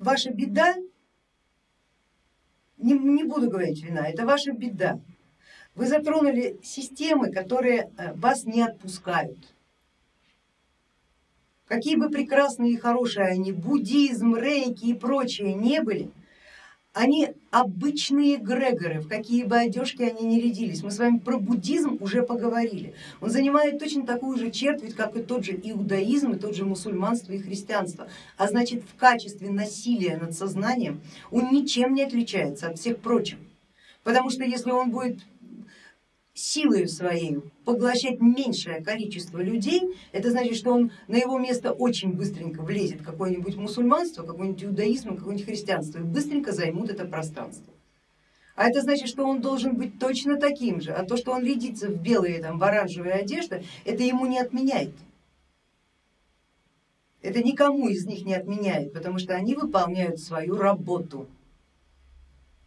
ваша беда, не, не буду говорить вина, это ваша беда. Вы затронули системы, которые э, вас не отпускают. Какие бы прекрасные и хорошие они, буддизм, рейки и прочие не были, они обычные грегоры, в какие бы одежки они не рядились. Мы с вами про буддизм уже поговорили. Он занимает точно такую же черту, как и тот же иудаизм, и тот же мусульманство и христианство. А значит в качестве насилия над сознанием он ничем не отличается от всех прочих. Потому что если он будет силой своей поглощать меньшее количество людей, это значит, что он на его место очень быстренько влезет какое-нибудь мусульманство, какой-нибудь иудаизм, какое-нибудь христианство и быстренько займут это пространство. А это значит, что он должен быть точно таким же, а то, что он рядится в белые, там, в оранжевые одежды, это ему не отменяет. Это никому из них не отменяет, потому что они выполняют свою работу.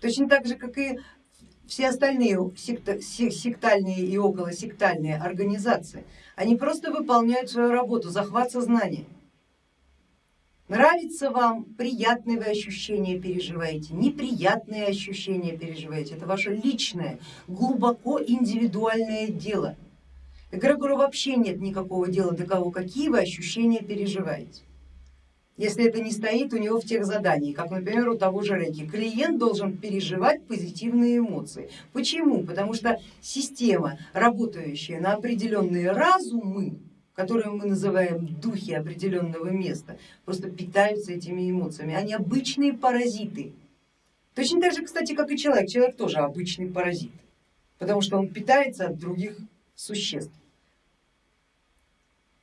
Точно так же, как и все остальные сектальные и околосектальные организации, они просто выполняют свою работу, захват сознания. Нравится вам, приятные вы ощущения переживаете, неприятные ощущения переживаете, это ваше личное, глубоко индивидуальное дело. Эгрегору вообще нет никакого дела до кого, какие вы ощущения переживаете если это не стоит у него в тех заданиях, как, например, у того же Рейки. Клиент должен переживать позитивные эмоции. Почему? Потому что система, работающая на определенные разумы, которые мы называем духи определенного места, просто питаются этими эмоциями. Они обычные паразиты. Точно так же, кстати, как и человек. Человек тоже обычный паразит, потому что он питается от других существ.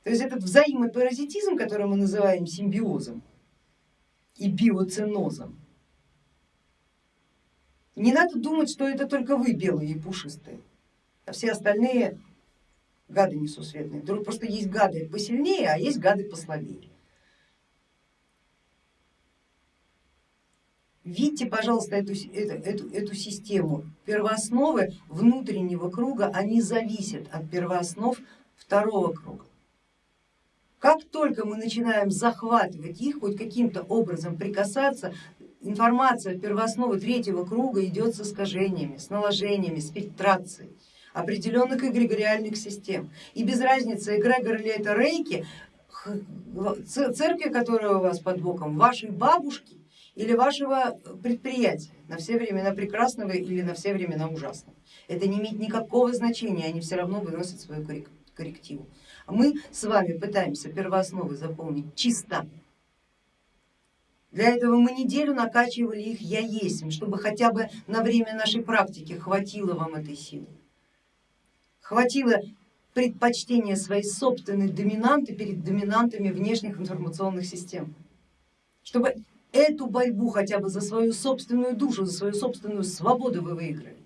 То есть этот взаимопаразитизм, который мы называем симбиозом и биоценозом, не надо думать, что это только вы белые и пушистые, а все остальные гады несусветные. Просто есть гады посильнее, а есть гады послабее. Видите, пожалуйста, эту, эту, эту, эту систему. Первоосновы внутреннего круга, они зависят от первооснов второго круга. Как только мы начинаем захватывать их, хоть каким-то образом прикасаться, информация первоосновы третьего круга идет с искажениями, с наложениями, с фильтрацией определенных эгрегориальных систем. И без разницы, эгрегор ли это рейки, церкви, которая у вас под боком, вашей бабушки или вашего предприятия, на все времена прекрасного или на все времена ужасного. Это не имеет никакого значения, они все равно выносят свою коррективу. Мы с вами пытаемся первоосновы заполнить чисто. Для этого мы неделю накачивали их я есть, чтобы хотя бы на время нашей практики хватило вам этой силы. Хватило предпочтения своей собственной доминанты перед доминантами внешних информационных систем. Чтобы эту борьбу хотя бы за свою собственную душу, за свою собственную свободу вы выиграли.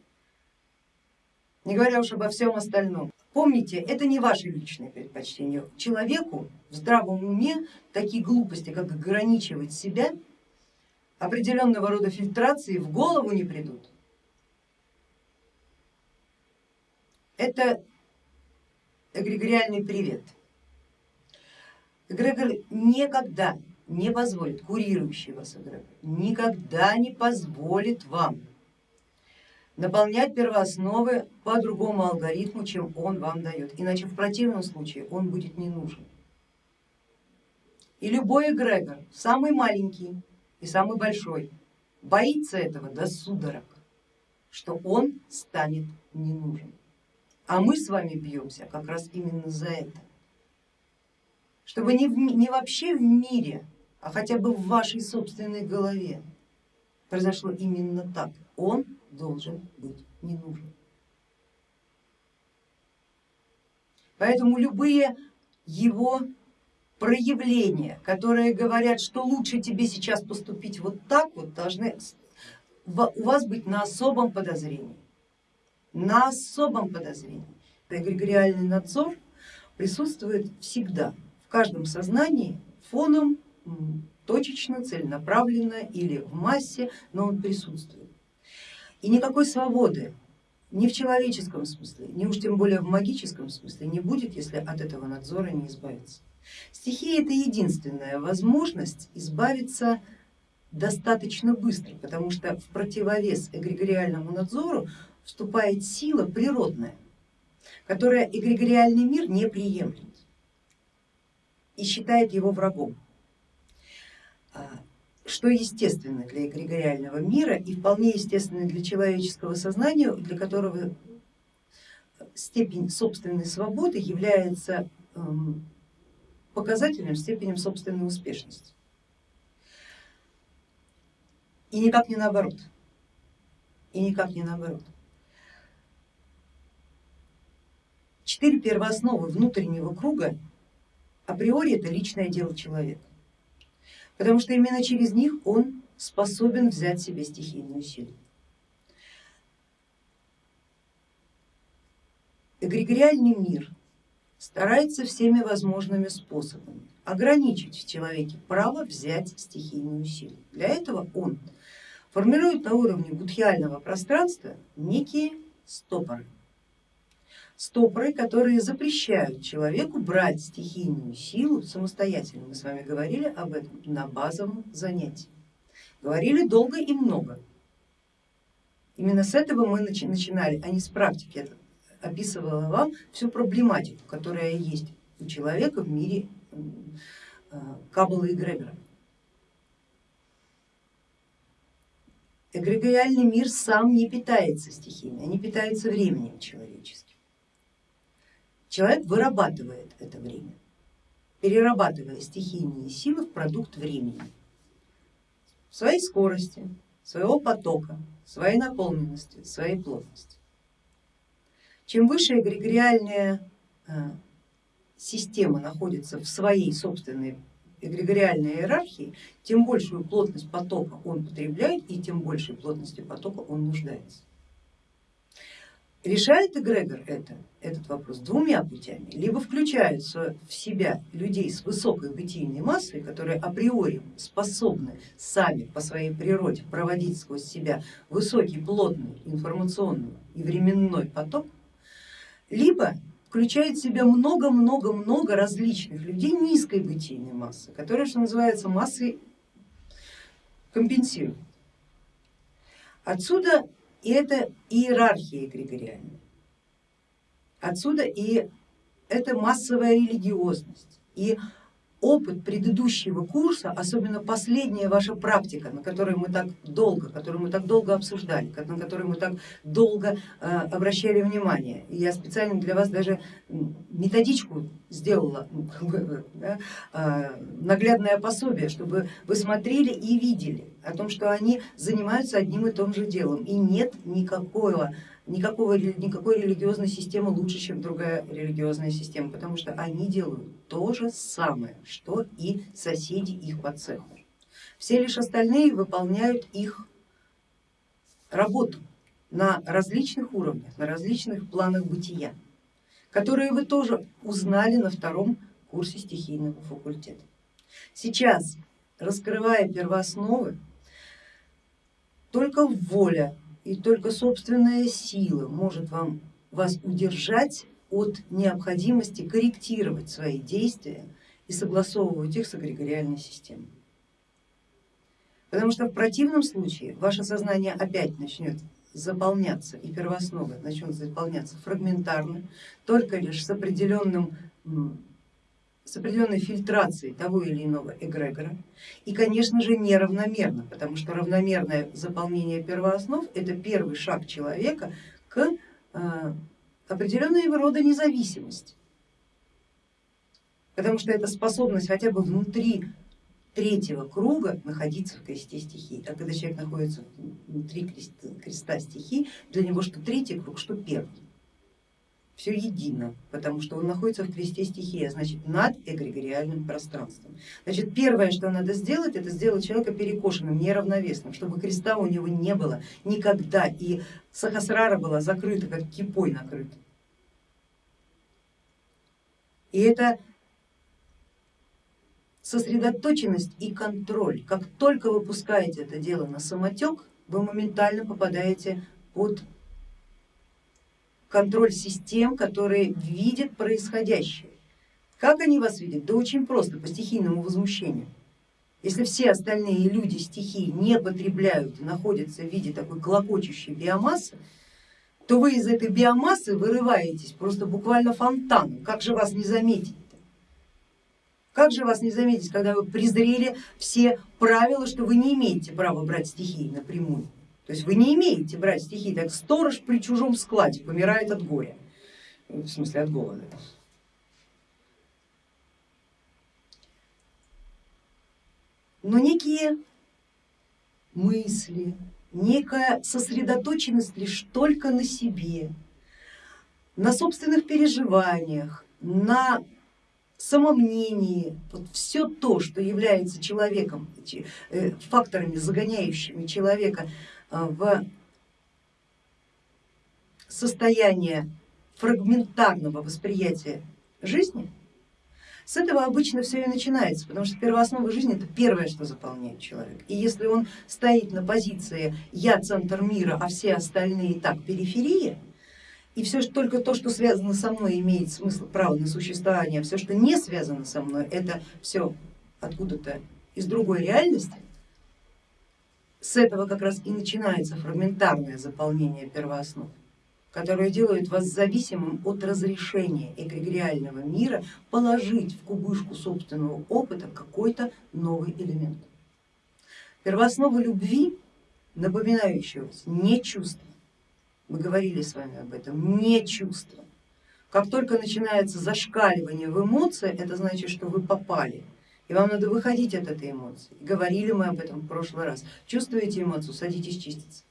Не говоря уж обо всем остальном. Помните, это не ваши личные предпочтения. Человеку в здравом уме такие глупости, как ограничивать себя, определенного рода фильтрации в голову не придут. Это эгрегориальный привет. Эгрегор никогда не позволит, курирующий вас эгрегор, никогда не позволит вам наполнять первоосновы по другому алгоритму, чем он вам дает, иначе в противном случае он будет не нужен. И любой эгрегор, самый маленький и самый большой, боится этого до судорог, что он станет не нужен. А мы с вами бьемся как раз именно за это. Чтобы не, в, не вообще в мире, а хотя бы в вашей собственной голове произошло именно так. Он должен быть не нужен. Поэтому любые его проявления, которые говорят, что лучше тебе сейчас поступить вот так, вот должны у вас быть на особом подозрении, на особом подозрении. Эгрегориальный надзор присутствует всегда, в каждом сознании фоном, точечно, целенаправленно или в массе, но он присутствует. И никакой свободы ни в человеческом смысле, ни уж тем более в магическом смысле не будет, если от этого надзора не избавиться. Стихия это единственная возможность избавиться достаточно быстро, потому что в противовес эгрегориальному надзору вступает сила природная, которая эгрегориальный мир не приемлет и считает его врагом, а, что естественно для эгрегориального мира и вполне естественно для человеческого сознания, для которого степень собственной свободы является эм, показателем степени собственной успешности. И никак не наоборот. И никак не наоборот. Четыре первоосновы внутреннего круга априори это личное дело человека, потому что именно через них он способен взять себе стихийную силу. Эгрегориальный мир старается всеми возможными способами ограничить в человеке право взять стихийную силу. Для этого он формирует на уровне будхиального пространства некие стопоры. Стопоры, которые запрещают человеку брать стихийную силу самостоятельно. Мы с вами говорили об этом на базовом занятии. Говорили долго и много. Именно с этого мы начинали, а не с практики. Это описывала вам всю проблематику, которая есть у человека в мире э, Каббала и Гребера. Эгрегориальный мир сам не питается стихиями, они питаются временем человеческим. Человек вырабатывает это время, перерабатывая стихийные силы в продукт времени, своей скорости, своего потока, своей наполненности, своей плотности. Чем выше эгрегориальная э, система находится в своей собственной эгрегориальной иерархии, тем большую плотность потока он потребляет и тем большей плотностью потока он нуждается. Решает эгрегор это, этот вопрос двумя путями. Либо включаются в себя людей с высокой бытийной массой, которые априори способны сами по своей природе проводить сквозь себя высокий, плотный информационный и временной поток, либо включает в себя много-много-много различных людей низкой бытийной массы, которые, что называется, массой компенсируют. Отсюда и это иерархия эгрегориальная, отсюда и это массовая религиозность и опыт предыдущего курса, особенно последняя ваша практика, на которой мы так долго, которую мы так долго обсуждали, на которую мы так долго э, обращали внимание. И я специально для вас даже методичку сделала, да, э, наглядное пособие, чтобы вы смотрели и видели о том, что они занимаются одним и том же делом и нет никакого никакого, никакой религиозной системы лучше, чем другая религиозная система, потому что они делают то же самое, что и соседи их по цеху. Все лишь остальные выполняют их работу на различных уровнях, на различных планах бытия, которые вы тоже узнали на втором курсе стихийного факультета. Сейчас, раскрывая первоосновы, только воля и только собственная сила может вам, вас удержать от необходимости корректировать свои действия и согласовывать их с эгрегориальной системой. Потому что в противном случае ваше сознание опять начнет заполняться и первоосновы начнут заполняться фрагментарно, только лишь с определенным с определенной фильтрацией того или иного эгрегора. И, конечно же, неравномерно, потому что равномерное заполнение первооснов это первый шаг человека к э, определенного рода независимости, потому что это способность хотя бы внутри третьего круга находиться в кресте стихий, а когда человек находится внутри креста стихий, для него что третий круг, что первый все едино, потому что он находится в кресте стихии, а значит над эгрегориальным пространством. Значит, первое, что надо сделать, это сделать человека перекошенным, неравновесным, чтобы креста у него не было никогда, и сахасрара была закрыта, как кипой накрыта. И это сосредоточенность и контроль. Как только вы пускаете это дело на самотек, вы моментально попадаете под контроль систем, которые видят происходящее. Как они вас видят? Да очень просто, по стихийному возмущению. Если все остальные люди стихии не потребляют находятся в виде такой клокочущей биомассы, то вы из этой биомассы вырываетесь просто буквально фонтаном. Как же вас не заметить? -то? Как же вас не заметить, когда вы презрели все правила, что вы не имеете права брать стихии напрямую? То есть вы не имеете брать стихии, так сторож при чужом складе помирает от горя, в смысле от голода. но некие мысли, некая сосредоточенность лишь только на себе, на собственных переживаниях, на самомнении, вот все то, что является человеком, э, факторами, загоняющими человека в состояние фрагментарного восприятия жизни, с этого обычно все и начинается, потому что первооснова жизни это первое, что заполняет человек. И если он стоит на позиции я центр мира, а все остальные так периферия, и все только то, что связано со мной, имеет смысл, право на существование, а все, что не связано со мной, это все откуда-то из другой реальности, с этого как раз и начинается фрагментарное заполнение первооснов которые делают вас зависимым от разрешения эгрегориального мира положить в кубышку собственного опыта какой-то новый элемент. Первооснова любви, напоминающего не чувство, мы говорили с вами об этом, не чувство. Как только начинается зашкаливание в эмоции, это значит, что вы попали, и вам надо выходить от этой эмоции. Говорили мы об этом в прошлый раз. Чувствуете эмоцию, садитесь чиститься.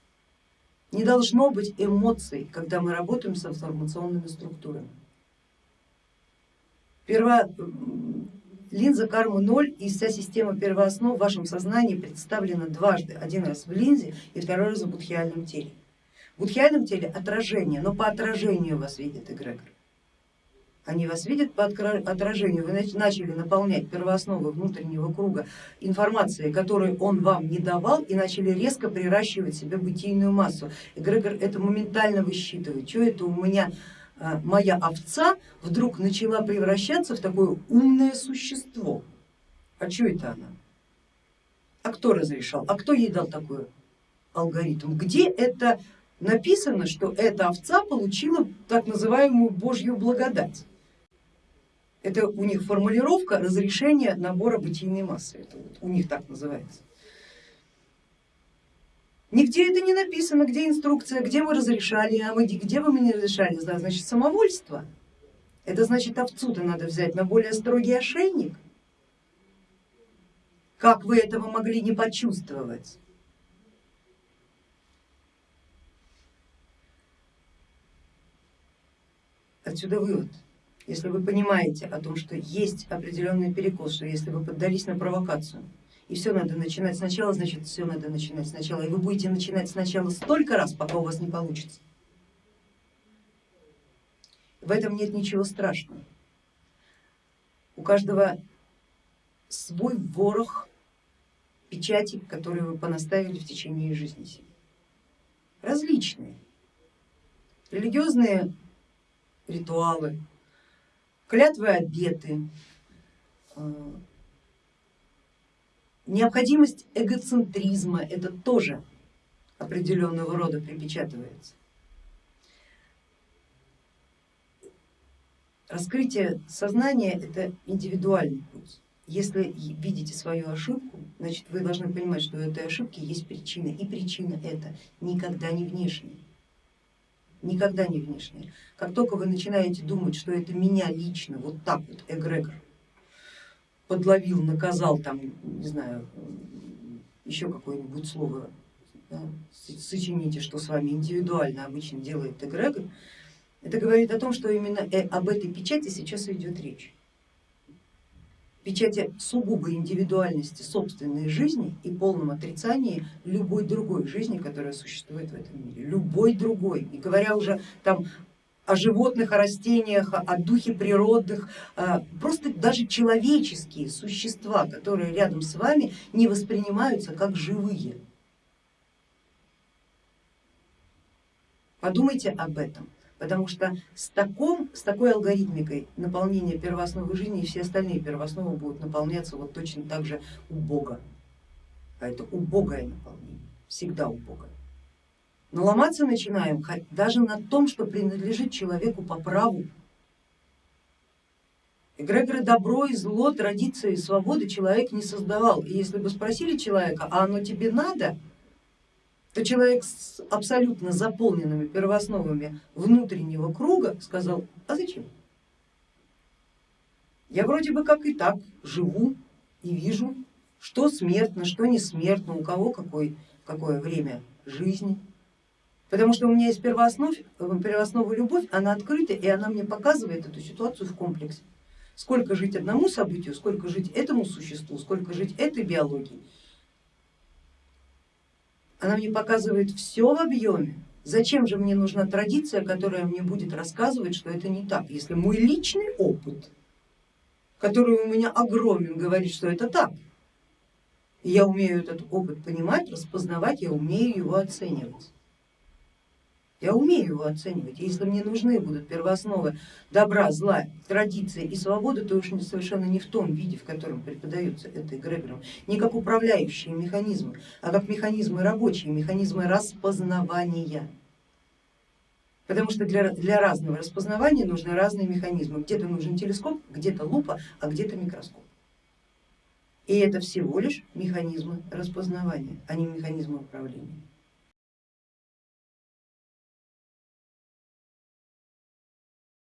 Не должно быть эмоций, когда мы работаем с информационными структурами. Перво... Линза кармы ноль и вся система первооснов в вашем сознании представлена дважды. Один раз в линзе и второй раз в будхиальном теле. В будхиальном теле отражение, но по отражению вас видит эгрегор. Они вас видят по отражению, вы начали наполнять первоосновы внутреннего круга информацией, которую он вам не давал и начали резко приращивать себе бытийную массу. Эгрегор это моментально высчитывает, что это у меня а, моя овца вдруг начала превращаться в такое умное существо. А что это она? А кто разрешал? А кто ей дал такой алгоритм? Где это написано, что эта овца получила так называемую божью благодать? Это у них формулировка разрешения набора бытийной массы, это вот у них так называется. Нигде это не написано, где инструкция, где вы разрешали, а мы где вы мне разрешали, значит самовольство. Это значит овцу-то надо взять на более строгий ошейник. Как вы этого могли не почувствовать? Отсюда вывод если вы понимаете о том, что есть определенный перекос, что если вы поддались на провокацию, и все надо начинать сначала, значит все надо начинать сначала, и вы будете начинать сначала столько раз, пока у вас не получится. В этом нет ничего страшного. У каждого свой ворох печати, которые вы понаставили в течение жизни себе. Различные. Религиозные ритуалы, клятвы обеты, э, необходимость эгоцентризма, это тоже определенного рода припечатывается. Раскрытие сознания это индивидуальный путь. Если видите свою ошибку, значит вы должны понимать, что у этой ошибки есть причина, и причина это никогда не внешняя никогда не внешнее. Как только вы начинаете думать, что это меня лично, вот так вот эгрегор подловил, наказал, там, не знаю, еще какое-нибудь слово да, сочините, что с вами индивидуально обычно делает эгрегор, это говорит о том, что именно э, об этой печати сейчас идет речь печати сугубой индивидуальности собственной жизни и полном отрицании любой другой жизни, которая существует в этом мире, любой другой. И говоря уже там о животных, о растениях, о духе природных, а, просто даже человеческие существа, которые рядом с вами не воспринимаются как живые. Подумайте об этом. Потому что с, таком, с такой алгоритмикой наполнения первоосновы жизни и все остальные первоосновы будут наполняться вот точно так же убого. А это убогое наполнение, всегда убогое. Но ломаться начинаем даже на том, что принадлежит человеку по праву. Эгрегоры добро и зло, традиции и свободы человек не создавал. И если бы спросили человека, а оно тебе надо, то человек с абсолютно заполненными первоосновами внутреннего круга сказал, а зачем? Я вроде бы как и так живу и вижу, что смертно, что не смертно, у кого какой, какое время жизни. Потому что у меня есть первооснов, первооснова любовь, она открыта и она мне показывает эту ситуацию в комплексе. Сколько жить одному событию, сколько жить этому существу, сколько жить этой биологии она мне показывает все в объеме. Зачем же мне нужна традиция, которая мне будет рассказывать, что это не так, если мой личный опыт, который у меня огромен, говорит, что это так. Я умею этот опыт понимать, распознавать, я умею его оценивать. Я умею его оценивать. Если мне нужны будут первоосновы добра, зла, традиции и свободы, то уж совершенно не в том виде, в котором преподается это эгрегором, не как управляющие механизмы, а как механизмы рабочие, механизмы распознавания. Потому что для, для разного распознавания нужны разные механизмы. Где-то нужен телескоп, где-то лупа, а где-то микроскоп. И это всего лишь механизмы распознавания, а не механизмы управления.